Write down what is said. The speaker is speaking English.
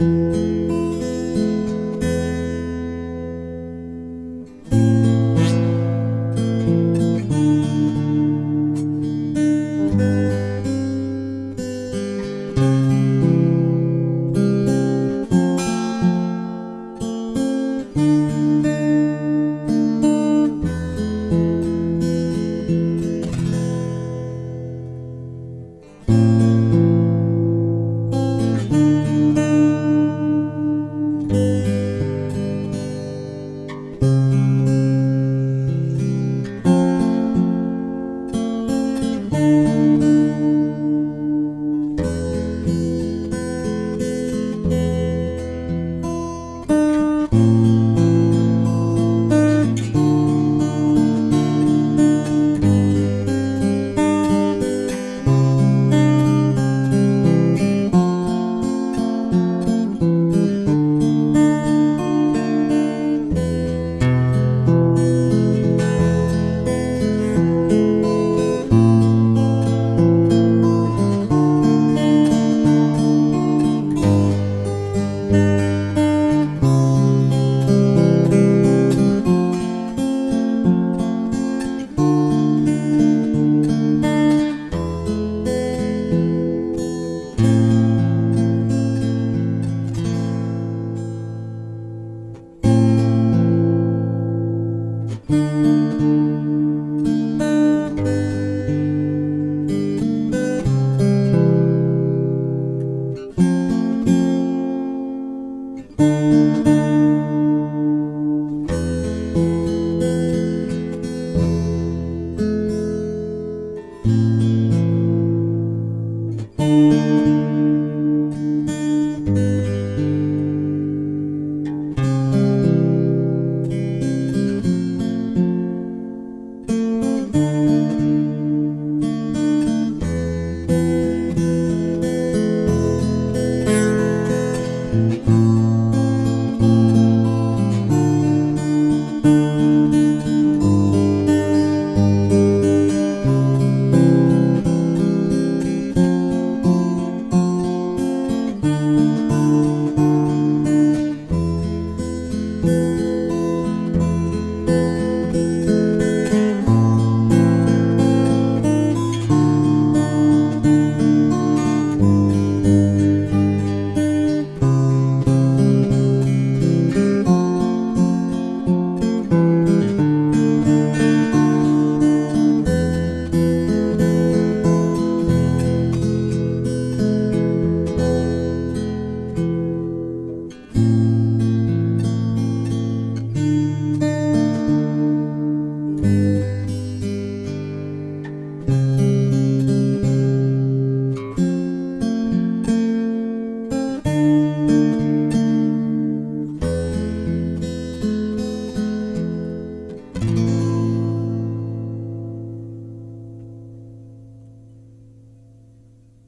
Música Música